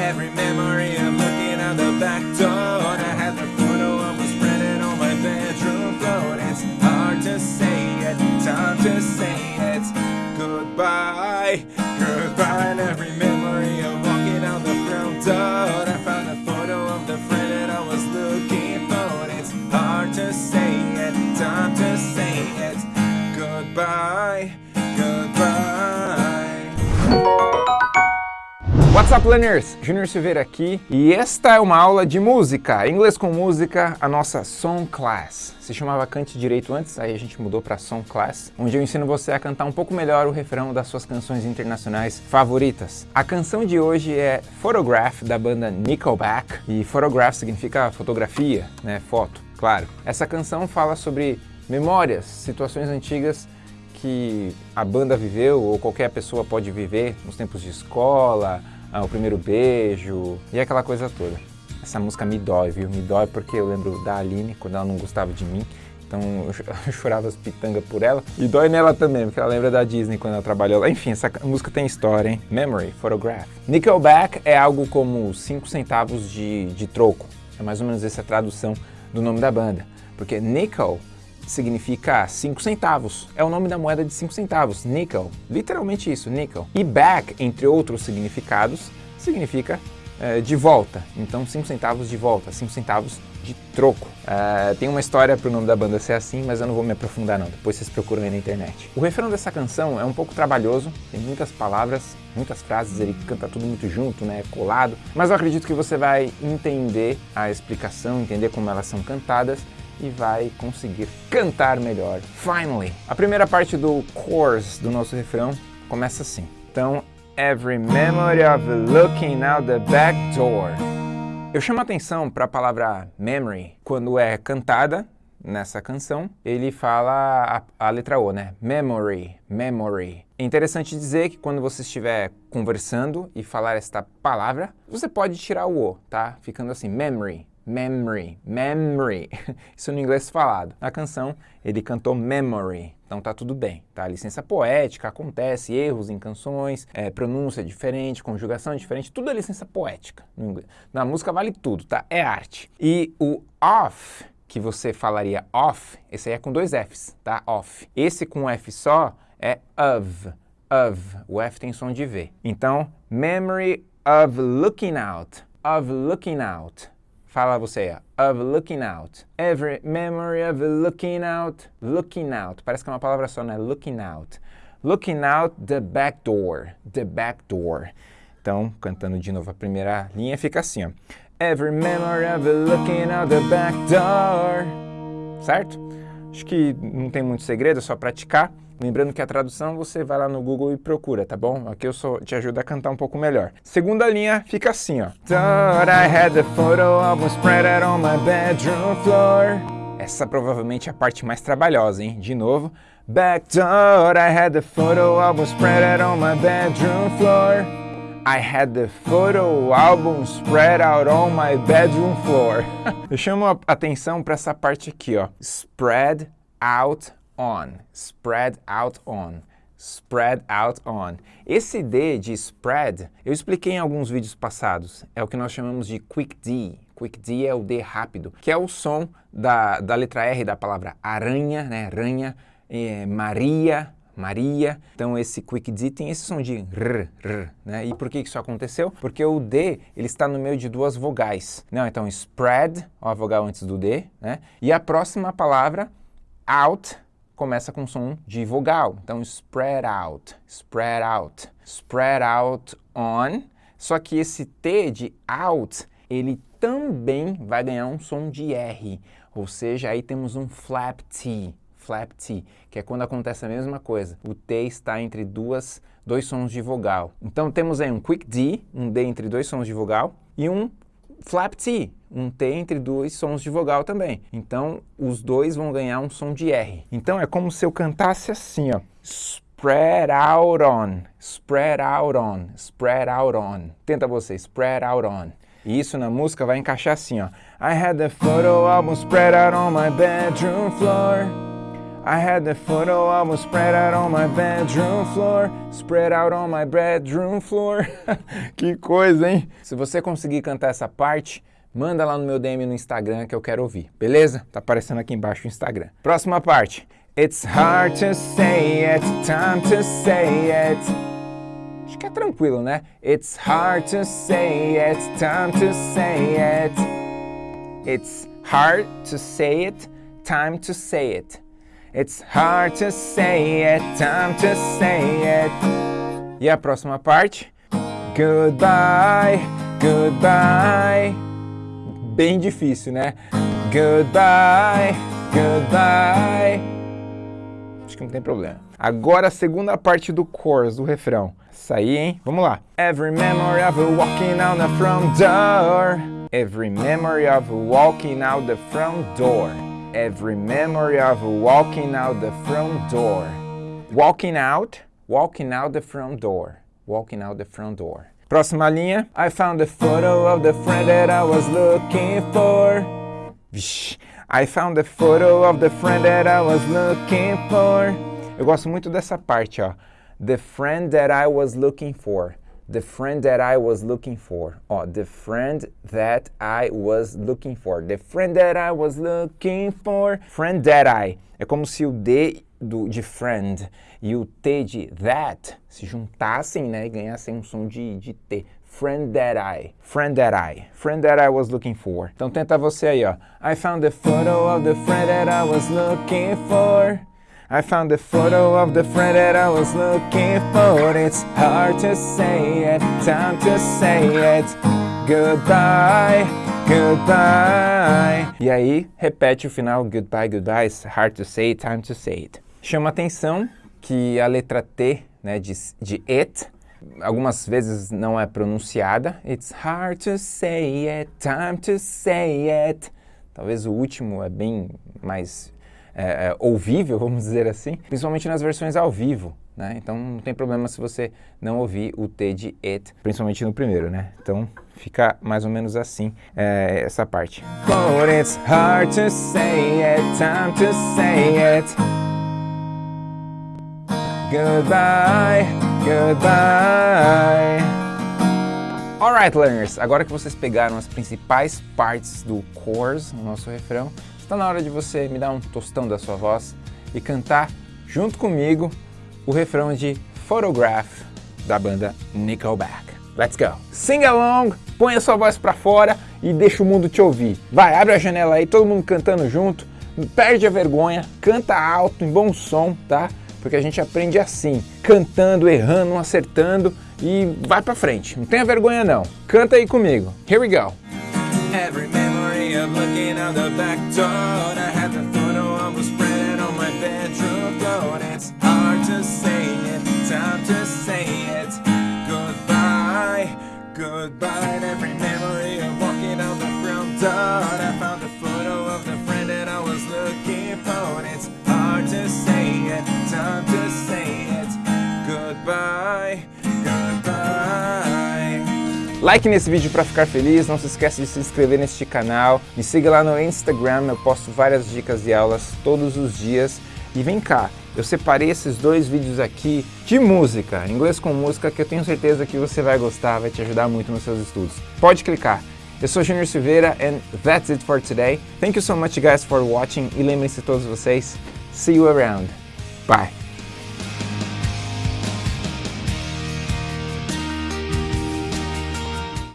Every memory of looking out the back door. What's up, learners? Júnior Silveira aqui e esta é uma aula de música, inglês com música, a nossa Song Class. Se chamava Cante Direito antes, aí a gente mudou para Song Class, onde eu ensino você a cantar um pouco melhor o refrão das suas canções internacionais favoritas. A canção de hoje é Photograph, da banda Nickelback, e photograph significa fotografia, né, foto, claro. Essa canção fala sobre memórias, situações antigas que a banda viveu ou qualquer pessoa pode viver nos tempos de escola, ah, o primeiro beijo e aquela coisa toda. Essa música me dói, viu? Me dói porque eu lembro da Aline, quando ela não gostava de mim, então eu chorava as pitangas por ela. E dói nela também, porque ela lembra da Disney quando ela trabalhou lá. Enfim, essa música tem história, hein? Memory, Photograph. Nickelback é algo como 5 centavos de, de troco. É mais ou menos essa tradução do nome da banda. Porque nickel significa 5 centavos. É o nome da moeda de 5 centavos, nickel. Literalmente isso, nickel. E back, entre outros significados, significa é, de volta. Então 5 centavos de volta, 5 centavos de troco. Uh, tem uma história para o nome da banda ser assim, mas eu não vou me aprofundar não, depois vocês procuram aí na internet. O refrão dessa canção é um pouco trabalhoso, tem muitas palavras, muitas frases, ele canta tudo muito junto, né, colado, mas eu acredito que você vai entender a explicação, entender como elas são cantadas e vai conseguir cantar melhor. Finally! A primeira parte do chorus do nosso refrão começa assim. Então, every memory of looking out the back door. Eu chamo a atenção para a palavra memory quando é cantada nessa canção, ele fala a, a, letra O, né? Memory, memory. É interessante dizer que quando você estiver conversando e falar esta palavra, você pode tirar o O, tá? Ficando assim, memory, memory, memory, isso no inglês falado. Na canção, ele cantou memory, então tá tudo bem, tá? Licença poética, acontece, erros em canções, é, pronúncia diferente, conjugação diferente, tudo é licença poética. Na música vale tudo, tá? É arte. E o off, que você falaria off, esse aí é com dois Fs, tá? Off. Esse com F só é of, of. O F tem som de V. Então, memory of looking out, of looking out. Fala você, of looking out. Every memory of looking out, looking out. Parece que é uma palavra só, né? Looking out. Looking out the back door, the back door. Então, cantando de novo a primeira linha, fica assim, ó. Every memory of looking out the back door. Certo? Acho que não tem muito segredo, é só praticar. Lembrando que a tradução você vai lá no Google e procura, tá bom? Aqui eu só te ajudo a cantar um pouco melhor. Segunda linha fica assim, ó. Thought I had the photo album spread on my bedroom floor. Essa provavelmente é a parte mais trabalhosa, hein? De novo. Back thought I had the photo album spread out on my bedroom floor. I had the photo album spread out on my bedroom floor. eu chamo a atenção para essa parte aqui, ó. Spread out on, spread out on, spread out on. Esse D de spread, eu expliquei em alguns vídeos passados, é o que nós chamamos de quick D. Quick D é o D rápido, que é o som da, da letra R da palavra aranha, né, aranha, é, Maria, Maria. Então esse quick D tem esse som de r, r, né? E por que isso aconteceu? Porque o D, ele está no meio de duas vogais. Não, então spread, ó, a vogal antes do D, né? E a próxima palavra, out, começa com som de vogal. Então, spread out, spread out, spread out on. Só que esse T de out, ele também vai ganhar um som de R. Ou seja, aí temos um flap T, flap T, que é quando acontece a mesma coisa. O T está entre duas, dois sons de vogal. Então temos aí um quick D, um D entre dois sons de vogal, e um flap T, um T entre dois sons de vogal também. Então, os dois vão ganhar um som de R. Então, é como se eu cantasse assim, ó. Spread out on, spread out on, spread out on. Tenta você, spread out on. E isso na música vai encaixar assim, ó. I had the photo album spread out on my bedroom floor. I had the photo album spread out on my bedroom floor, spread out on my bedroom floor. que coisa, hein? Se você conseguir cantar essa parte, manda lá no meu DM no Instagram que eu quero ouvir, beleza? Tá aparecendo aqui embaixo o Instagram. Próxima parte. It's hard to say it, time to say it. Acho que é tranquilo, né? It's hard to say it, time to say it. It's hard to say it, time to say it. It's hard to say it, time to say it. E a próxima parte? Goodbye, goodbye. Bem difícil, né? Goodbye, goodbye. Acho que não tem problema. Agora a segunda parte do chorus, do refrão. Isso aí, hein? Vamos lá. Every memory of walking out the front door. Every memory of walking out the front door. Every memory of walking out the front door. Walking out, walking out the front door. Walking out the front door. Próxima linha. I found the photo of the friend that I was looking for. I found the photo of the friend that I was looking for. Eu gosto muito dessa parte, ó. The friend that I was looking for. The friend that I was looking for. Ó, the friend that I was looking for. The friend that I was looking for. Friend that I. É como se o D do, de friend e o T de that se juntassem, né, e ganhassem um som de, de T. Friend that I, friend that I, friend that I was looking for. Então tenta você aí, ó. I found the photo of the friend that I was looking for. I found the photo of the friend that I was looking for. It's hard to say it, time to say it. Goodbye, goodbye. E aí, repete o final, goodbye, goodbye. It's hard to say time to say it. Chama atenção que a letra T, né, de, de it, algumas vezes não é pronunciada. It's hard to say it, time to say it. Talvez o último é bem mais é, é, ouvível, vamos dizer assim, principalmente nas versões ao vivo. Né? Então não tem problema se você não ouvir o T de it, principalmente no primeiro, né? Então fica mais ou menos assim é, essa parte. But it's hard to say it, time to say it. Goodbye, goodbye. Alright, learners, agora que vocês pegaram as principais partes do chorus, no nosso refrão, está na hora de você me dar um tostão da sua voz e cantar junto comigo o refrão de Photograph da banda Nickelback. Let's go! Sing along, põe a sua voz para fora e deixa o mundo te ouvir. Vai, abre a janela aí, todo mundo cantando junto, perde a vergonha, canta alto, em bom som, tá? Porque a gente aprende assim, cantando, errando, acertando e vai pra frente. Não tenha vergonha não. Canta aí comigo. Here we go. Like nesse vídeo para ficar feliz, não se esqueça de se inscrever neste canal, me siga lá no Instagram, eu posto várias dicas e aulas todos os dias. E vem cá, eu separei esses dois vídeos aqui de música, inglês com música, que eu tenho certeza que você vai gostar, vai te ajudar muito nos seus estudos. Pode clicar. Eu sou Junior Silveira and that's it for today. Thank you so much guys for watching e lembrem-se todos vocês, see you around. Bye.